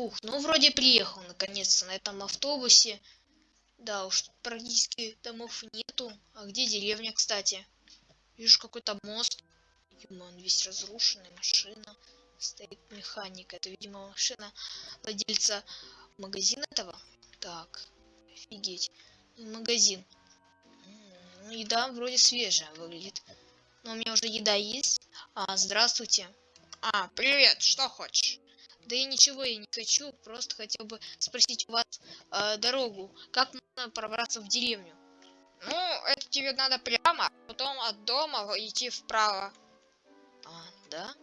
Фух, ну вроде приехал наконец-то на этом автобусе. Да уж, практически домов нету. А где деревня, кстати? Вижу какой-то мост. Видимо, он весь разрушенный, машина. Стоит механик. Это, видимо, машина владельца магазина этого. Так, офигеть. Магазин. Ну, еда вроде свежая выглядит. Но у меня уже еда есть. А, здравствуйте. А, привет, что хочешь? Да и ничего я не хочу, просто хотел бы спросить у вас э, дорогу. Как можно пробраться в деревню? Ну, это тебе надо прямо, а потом от дома идти вправо. А, да?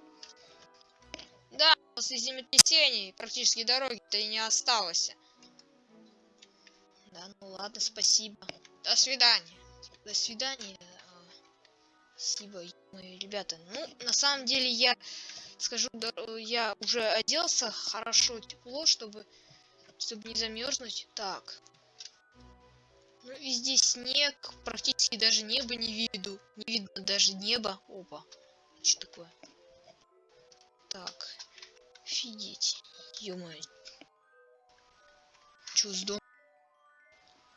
Да, после землетрясений практически дороги-то и не осталось. Да, ну ладно, спасибо. До свидания. До свидания. А, спасибо, мои ребята. Ну, на самом деле я скажу, я уже оделся хорошо, тепло, чтобы, чтобы не замерзнуть. Так. Ну, везде снег, практически даже небо не виду. Не видно даже неба. Опа. Что такое? Так. Офигеть. Ё-моё. Чё с дом?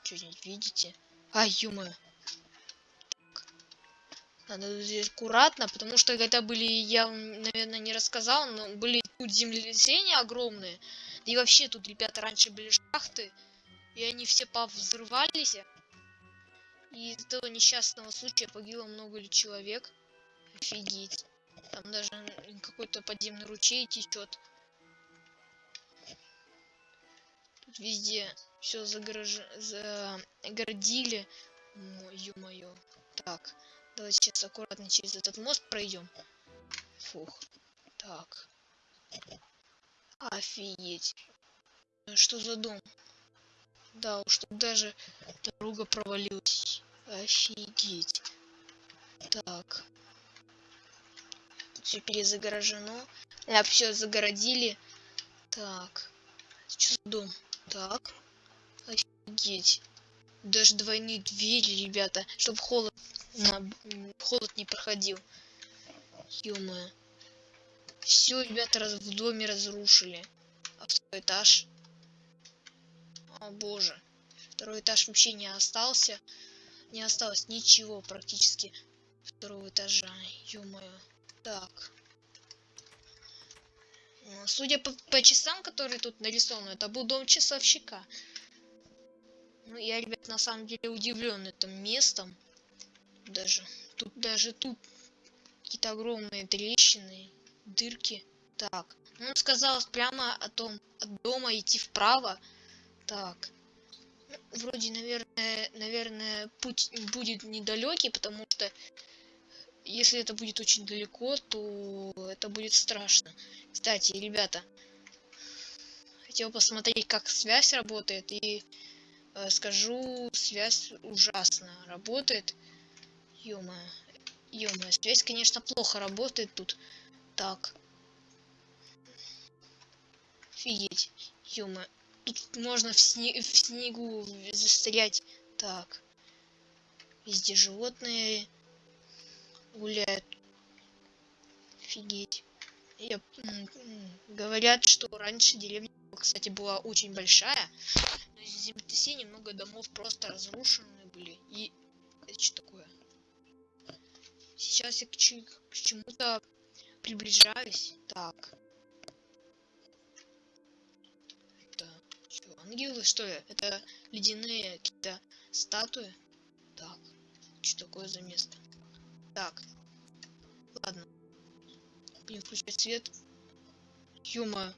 Что-нибудь видите? А, ё-моё. Надо здесь аккуратно, потому что когда были, я, наверное, не рассказал, но были тут землетрясения огромные. и вообще тут, ребята, раньше были шахты, и они все повзрывались. И из этого несчастного случая погибло много человек. Офигеть. Там даже какой-то подземный ручей течет. Тут везде все загорож... загородили. Ё-моё. Так. Давайте сейчас аккуратно через этот мост пройдем. Фух. Так. Офигеть. Что за дом? Да уж, тут даже дорога провалилась. Офигеть. Так. Все перезагорожено. А, все загородили. Так. Что за дом? Так. Офигеть. Даже двойные двери, ребята, чтобы холод на холод не проходил. ё Все, ребята, раз в доме разрушили. А второй этаж? О боже. Второй этаж вообще не остался. Не осталось ничего практически второго этажа. ё Так. Ну, судя по, по часам, которые тут нарисованы, это был дом часовщика. Ну, я, ребят, на самом деле удивлен этим местом даже. Тут даже тут какие-то огромные трещины, дырки. Так, ну, он сказал прямо о том, от дома идти вправо. Так, ну, вроде, наверное, наверное, путь будет недалекий, потому что если это будет очень далеко, то это будет страшно. Кстати, ребята, хотел посмотреть, как связь работает, и э, скажу, связь ужасно работает. Ё-моё. Ё-моё, связь, конечно, плохо работает тут. Так. Офигеть. ё Тут можно в, сне в снегу застрять. Так. Везде животные гуляют. Офигеть. Я, говорят, что раньше деревня, кстати, была очень большая. Но из-за землетрясения много домов просто разрушены Сейчас я к, к чему-то приближаюсь. Так. Это что, ангелы, что ли? Это ледяные какие-то статуи. Так. Что такое за место? Так. Ладно. Будем включать свет. Ё-моё.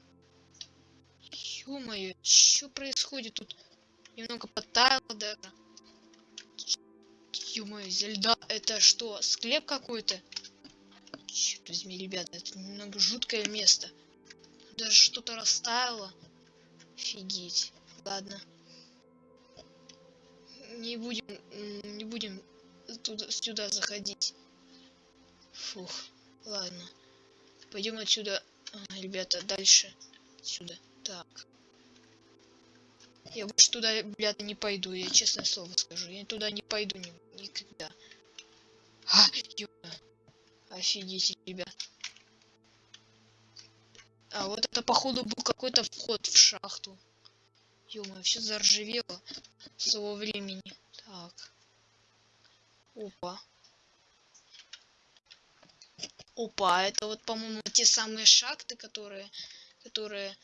Ё-моё, что происходит тут? Немного потаяло даже. Ё-моё, зельда, это что, склеп какой-то? Черт возьми, ребята, это немного жуткое место. Даже что-то растаяло. Офигеть. Ладно. Не будем, не будем туда, сюда заходить. Фух, ладно. Пойдем отсюда, ребята, дальше. Сюда. Так. Я больше туда, блядь, не пойду, я честное слово скажу. Я туда не пойду ни, никогда. А, ёбана. Офигеть, ребят. А вот это походу был какой-то вход в шахту. ё все заржавело с того времени. Так. Опа. Опа, это вот, по-моему, те самые шахты, которые, которые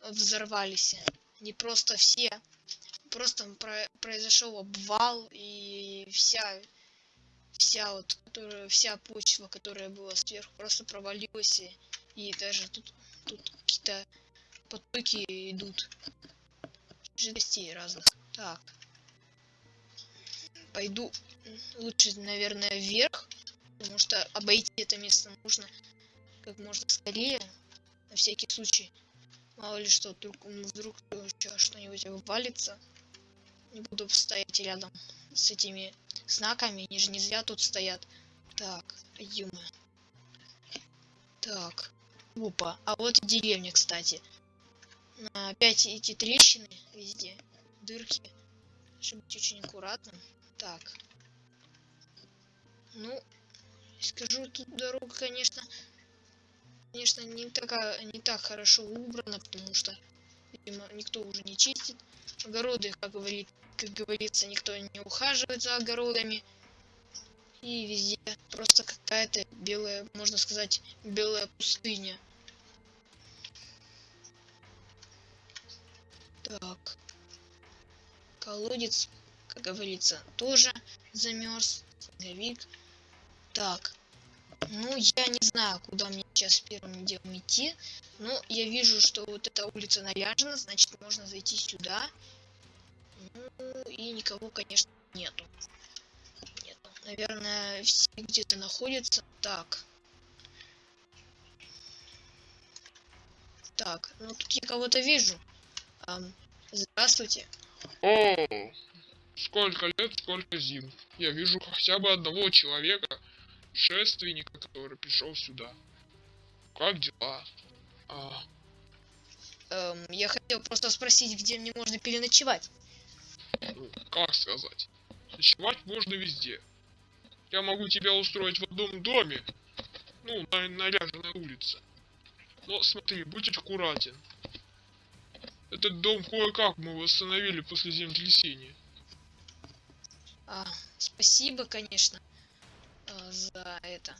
взорвались. Не просто все. Просто про произошел обвал и вся вся вот которая вся почва которая была сверху просто провалилась и, и даже тут тут какие-то потоки идут. Жидкостей разных. Так. Пойду лучше наверное вверх потому что обойти это место нужно как можно скорее. На всякий случай. Мало ли что вдруг вдруг что-нибудь валится не буду стоять рядом с этими знаками они же не зря тут стоят. Так ё так опа а вот и деревня кстати. Опять эти трещины везде дырки. Чтобы быть очень аккуратным. Так. Ну скажу тут дорога конечно конечно не такая не так хорошо убрана потому что видимо никто уже не чистит огороды как говорит как говорится никто не ухаживает за огородами. И везде просто какая-то белая можно сказать белая пустыня. Так. Колодец как говорится тоже замерз снеговик. Так. Ну я не знаю куда мне сейчас первым делом идти но я вижу что вот эта улица наряжена значит можно зайти сюда никого конечно нету нету наверное все где-то находятся так так ну тут я кого-то вижу Эм, здравствуйте О, сколько лет, сколько зим. Я вижу хотя бы одного человека, шественника, который пришел сюда. Как дела? А, Эм, я хотел просто спросить, где мне можно переночевать. Ну, как сказать? Ночевать можно везде. Я могу тебя устроить в одном доме, ну, на наряженной улице. Но смотри, будь аккуратен. Этот дом кое-как мы восстановили после землетрясения. А, спасибо, конечно, э, за это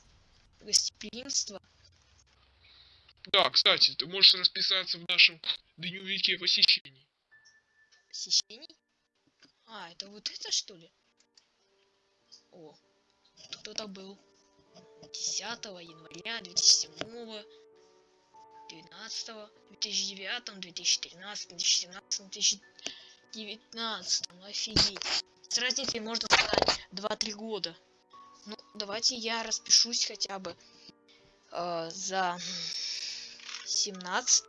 гостеприимство. Да, кстати, ты можешь расписаться в нашем дневнике посещений. Посещений? А, это вот это что ли? О, кто-то был. 10 января 2007 12 2009 2013 2017 2019 ну офигеть. С разницей можно сказать 2-3 года. Ну давайте я распишусь хотя бы э, за 17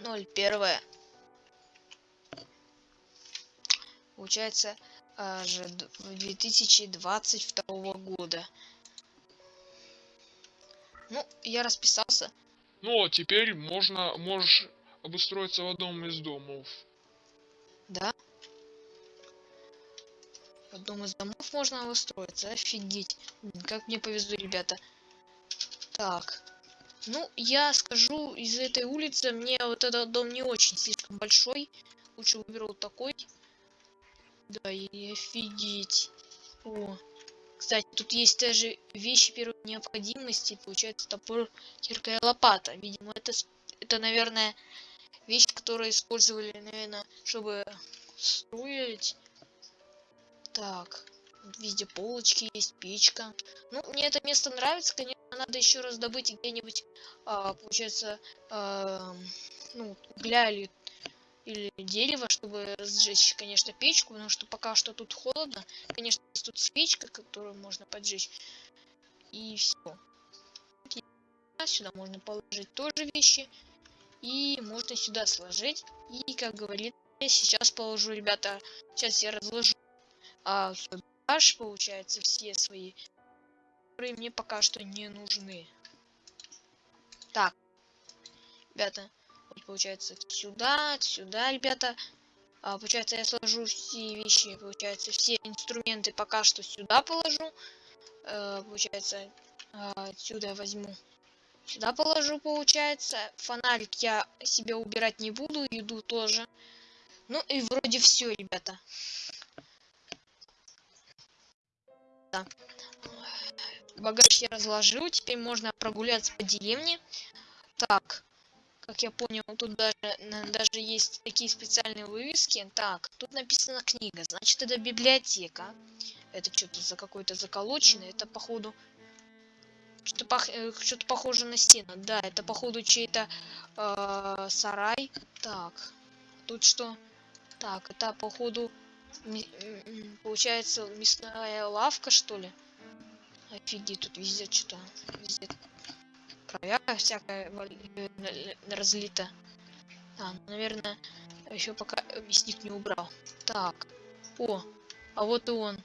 01 получается э, же 2022 года ну, я расписался. Ну, а теперь можно, можешь обустроиться в одном из домов. Да? В одном из домов можно обустроиться. Офигеть. Как мне повезло, ребята. Так. Ну, я скажу, из этой улицы мне вот этот дом не очень слишком большой. Лучше выберу такой. Да, и офигеть. О, кстати, тут есть даже вещи первой необходимости. Получается топор, кирка и лопата. Видимо, это, это наверное, вещи, которые использовали, наверное, чтобы строить. Так, везде полочки есть, печка. Ну, мне это место нравится, конечно, надо еще раз добыть где-нибудь, а, получается, а, ну, угля или или дерево, чтобы сжечь, конечно, печку, потому что пока что тут холодно. Конечно, тут свечка, которую можно поджечь. И все. Сюда можно положить тоже вещи. И можно сюда сложить. И, как говорит, я сейчас положу, ребята, сейчас я разложу а, багаж, получается, все свои, которые мне пока что не нужны. Так, ребята, получается сюда, сюда, ребята. А, получается, я сложу все вещи, получается, все инструменты пока что сюда положу. А, получается, отсюда возьму Сюда положу, получается. Фонарик я себе убирать не буду, еду тоже. Ну и вроде все, ребята. Да. Багаж я разложил, теперь можно прогуляться по деревне. Я понял, тут даже, даже есть такие специальные вывески. Так, тут написано книга, значит это библиотека. Это что-то за какой-то заколоченный, это походу что-то пох... э, что-то похоже на стену. Да, это походу чей-то э, сарай. Так, тут что? Так, это походу м, получается мясная лавка что ли? Офигеть, тут везде что-то, везде кровяка всякая э, разлита. А, ну, наверное, еще пока мясник не убрал. Так, о, а вот и он.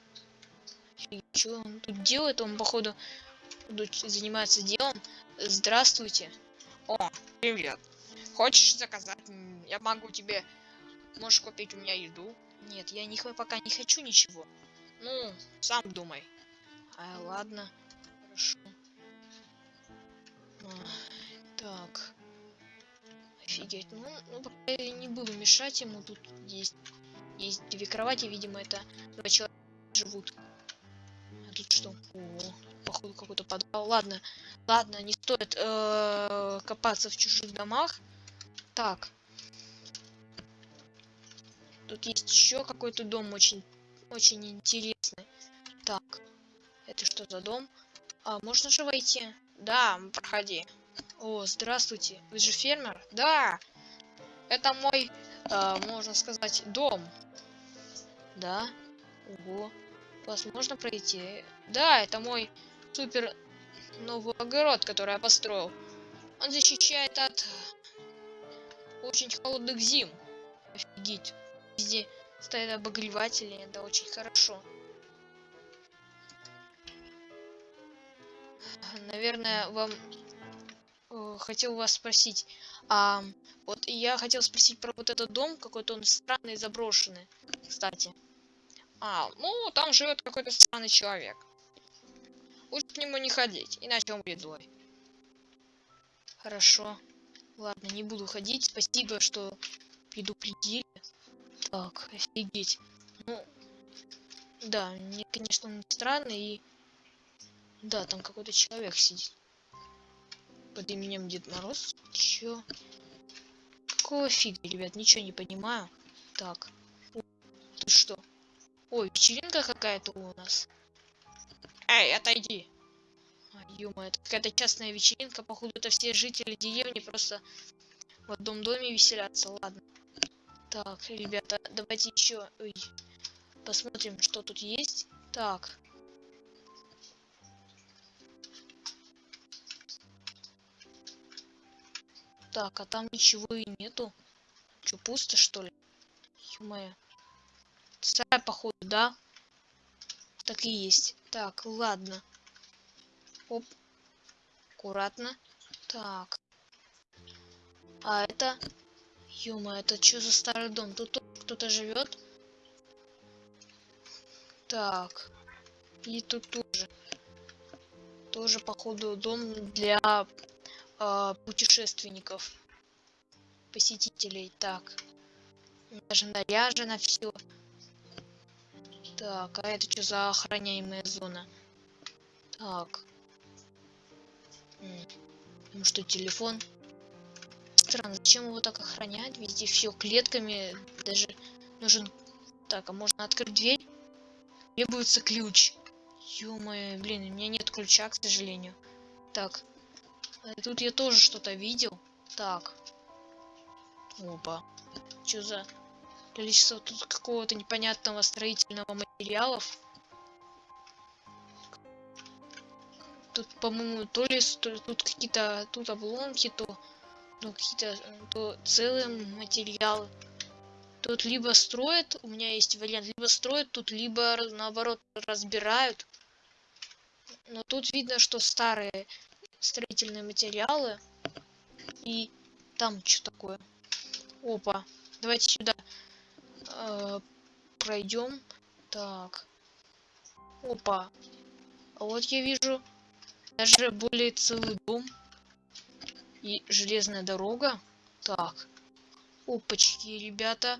Что он тут делает? Он походу занимается делом. Здравствуйте. О, привет. Хочешь заказать? Я могу тебе... Можешь купить у меня еду? Нет, я не, пока не хочу ничего. Ну, сам думай. А, ладно. Хорошо. Так. Офигеть. Ну, ну, пока я не буду мешать ему. Тут есть, есть две кровати, видимо, это два человека живут. А тут что? О, походу какой-то подвал. Ладно, ладно, не стоит э, копаться в чужих домах. Так. Тут есть еще какой-то дом очень, очень интересный. Так. Это что за дом? А, можно же войти? Да, проходи. О, здравствуйте. Вы же фермер? Да, это мой, А, можно сказать, дом. Да? Ого. Вас можно пройти? Да, это мой супер новый огород, который я построил. Он защищает от очень холодных зим. Офигеть. Везде стоят обогреватели, это очень хорошо. Наверное, вам э, хотел вас спросить, а вот я хотел спросить про вот этот дом, какой-то он странный, заброшенный, кстати. А, ну, там живет какой-то странный человек. Лучше к нему не ходить, иначе он будет злой. Хорошо. Ладно, не буду ходить. Спасибо, что предупредили. Так, офигеть. Ну, да, мне, конечно, он странный и... Да, там какой-то человек сидит. Под именем Дед Мороз. Чё? Какого фига, ребят? Ничего не понимаю. Так. О, Тут что? Ой, вечеринка какая-то у нас. Эй, отойди. А, ё-моё, это какая-то частная вечеринка. Походу, это все жители деревни просто в одном доме веселятся. Ладно. Так, ребята, давайте еще посмотрим, что тут есть. Так. Так, а там ничего и нету. Че, пусто, что ли? Ё-моё. Сарай, походу, да? Так и есть. Так, ладно. Оп. Аккуратно. Так. А это... Ёма, это что за старый дом? Тут кто-то живет? Так. И тут тоже. Тоже, походу, дом для а, путешественников. Посетителей. Так. Даже наряжено все. Так, а это что за охраняемая зона? Так. Ну что, телефон? Странно, зачем его так охранять? Везде все клетками. Даже нужен... Так, а можно открыть дверь? Требуется ключ. Ё-моё, блин, у меня нет ключа, к сожалению. Так. Тут я тоже что-то видел. Так. Опа. Что за количество тут какого-то непонятного строительного материалов? Тут, по-моему, то ли тут какие-то тут обломки, то, ну, какие-то э, то целые материалы. Тут либо строят, у меня есть вариант, либо строят тут, либо наоборот разбирают. Но тут видно, что старые строительные материалы. И там что такое? Опа. Давайте сюда э, пройдем. Так. Опа. А вот я вижу даже более целый дом. И железная дорога. Так. Опачки, ребята.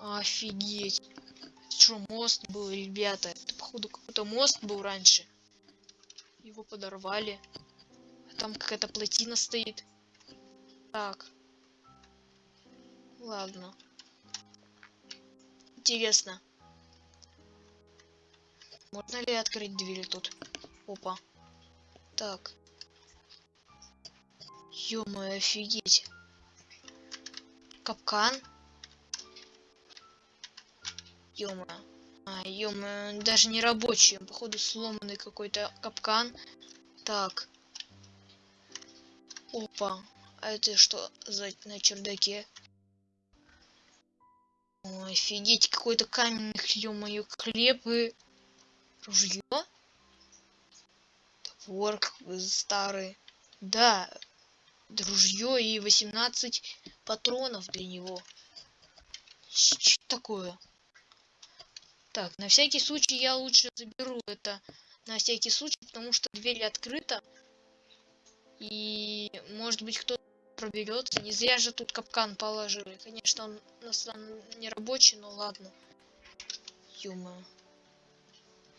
Офигеть. Это что, мост был, ребята? Это, походу, какой-то мост был раньше. Его подорвали. Там какая-то плотина стоит. Так. Ладно. Интересно. Можно ли открыть двери тут? Опа. Так. ё офигеть. Капкан. ё А, ё даже не рабочий. Походу сломанный какой-то капкан. Так. Опа. А это что за на чердаке? Ой, офигеть, какой-то каменный, ё-моё, хлеб и ружье. Топор старый. Да, ружье и 18 патронов для него. Что такое? Так, на всякий случай я лучше заберу это на всякий случай, потому что дверь открыта. И может быть кто-то проберется. Не зря же тут капкан положили. Конечно, он на самом не рабочий, но ладно. Ё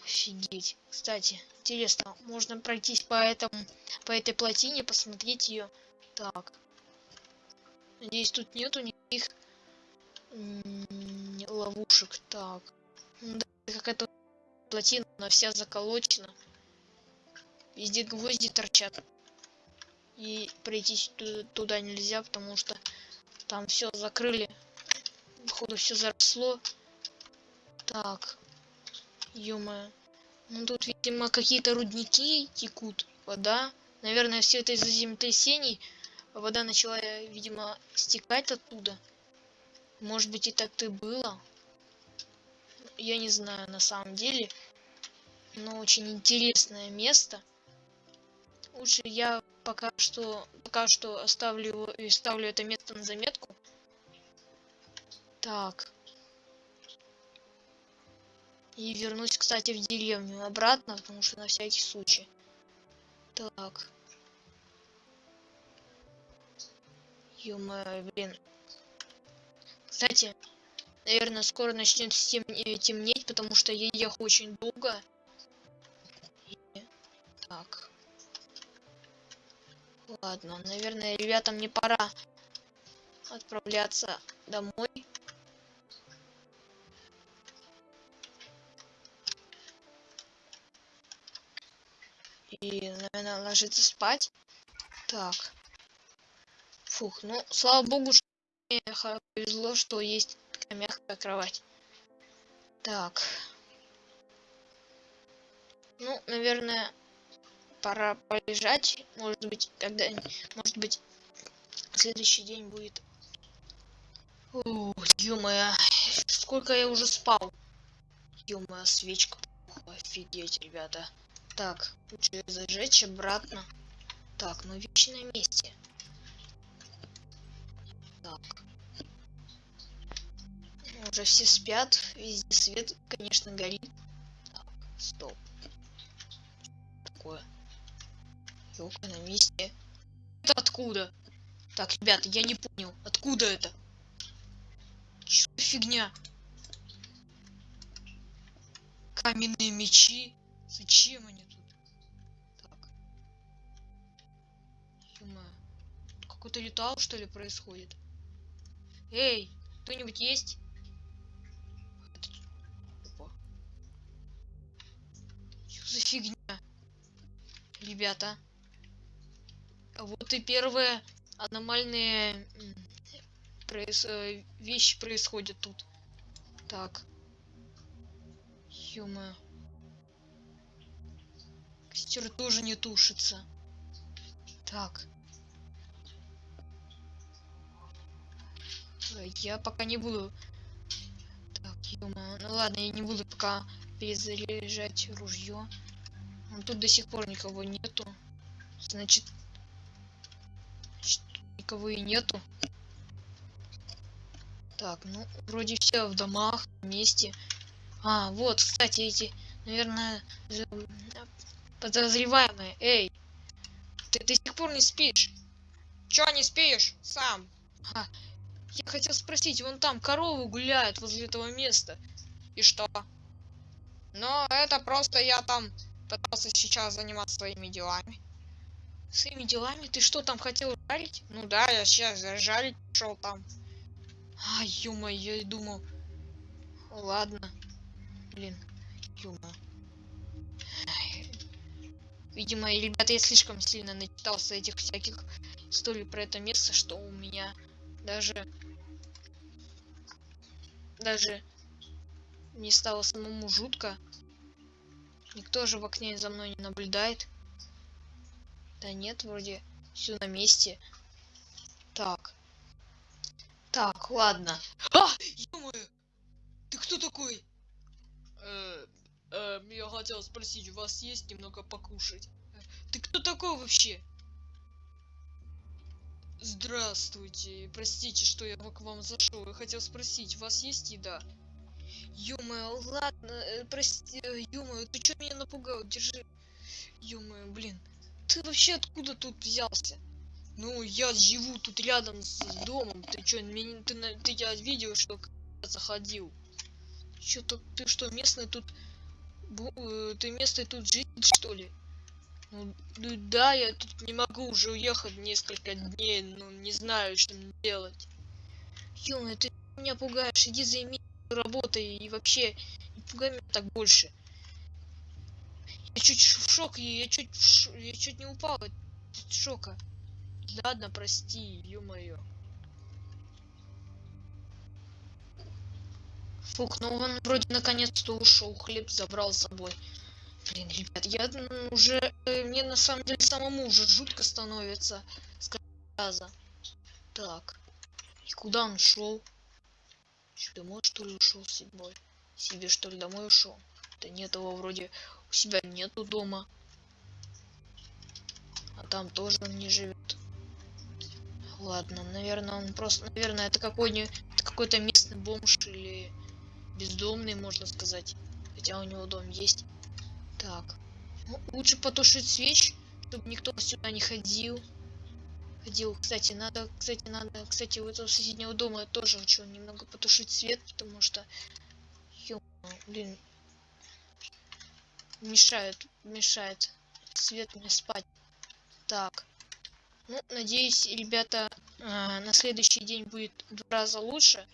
Офигеть. Кстати, интересно, можно пройтись по этому, по этой плотине, посмотреть ее. Так. Надеюсь, тут нету никаких ловушек. Так. Какая-то плотина, она вся заколочена. Везде гвозди торчат. И пройти туда нельзя, потому что там все закрыли. Походу все заросло. Так. ё Ну тут, видимо, какие-то рудники текут. Вода. Наверное, все это из-за землетрясений. Вода начала, видимо, стекать оттуда. Может быть и так-то было. Я не знаю на самом деле. Но очень интересное место. Лучше я пока что пока что оставлю и ставлю это место на заметку. Так. И вернусь, кстати, в деревню обратно, потому что на всякий случай. Так. ё блин. Кстати, наверное, скоро начнет темнеть, потому что я ехал очень долго. И... Так. Ладно, наверное, ребята, мне пора отправляться домой. И, наверное, ложиться спать. Так. Фух, ну, слава богу, что мне повезло, что есть мягкая кровать. Так. Ну, наверное, пора полежать. Может быть, когда, может быть, следующий день будет. О, ё сколько я уже спал. ё свечка. Офигеть, ребята. Так, лучше зажечь обратно. Так, ну вещи на месте. Так. Уже все спят, везде свет, конечно, горит. Так, стоп. Такое. Елка на месте. Это откуда? Так, ребята, я не понял. Откуда это? Что фигня? Каменные мечи? Зачем они тут? Так. Какой-то ритуал, что ли, происходит? Эй, кто-нибудь есть? Ребята. Вот и первые аномальные проис... Э, вещи происходят тут. Так. Ё-моё. Костер тоже не тушится. Так. Я пока не буду... Так, ё Ну ладно, я не буду пока перезаряжать ружье. Тут до сих пор никого нету. Значит, никого и нету. Так, ну, вроде все в домах, вместе. А, вот, кстати, эти, наверное, подозреваемые. Эй, ты до сих пор не спишь? чё не спишь? Сам. Я хотел спросить, вон там коровы гуляют возле этого места. И что? Ну, это просто я там пытался сейчас заниматься своими делами. Своими делами? Ты что там хотел жарить? Ну да, я сейчас жарить шел там. А, ё я и думал. Ладно. Блин, ё Видимо, ребята, я слишком сильно начитался этих всяких историй про это место, что у меня даже даже не стало самому жутко. Никто же в окне за мной не наблюдает. Да нет, вроде все на месте. Так. Так, ладно. А! ё Ты кто такой? Э, э, я хотел спросить, у вас есть немного покушать? Ты кто такой вообще? Здравствуйте. Простите, что я к вам зашел. Я хотел спросить, у вас есть еда? Ё-моё, ладно, э, прости, э, ё ты чё меня напугал? Держи. ё блин. Ты вообще откуда тут взялся? Ну, я живу тут рядом с домом. Ты чё, меня, ты, ты я видел, что заходил. Чё-то ты что, местный тут... Э, ты местный тут житель, что ли? Ну, ну да, я тут не могу уже уехать несколько дней, но не знаю, что мне делать. Ё, ты меня пугаешь, иди займи работой и вообще пугай меня так больше. Я чуть в шок, я чуть, я чуть не упал от шока. Ладно, прости, ё-моё. Фух, ну он вроде наконец-то ушел, хлеб забрал с собой. Блин, ребят, я уже... Э, мне на самом деле самому уже жутко становится с раза. Так. И куда он шел? Домой что ли ушел с собой? Себе что ли домой ушел? Да нет, его вроде у себя нету дома. А там тоже он не живет. Ладно, наверное, он просто, наверное, это какой-нибудь какой-то местный бомж или бездомный, можно сказать. Хотя у него дом есть. Так. Ну, лучше потушить свеч, чтобы никто сюда не ходил. Ходил. Кстати, надо, кстати, надо, кстати, у этого соседнего дома я тоже хочу немного потушить свет, потому что, ё, блин, мешает, мешает свет мне спать. Так. Ну, надеюсь, ребята, э, на следующий день будет в два раза лучше.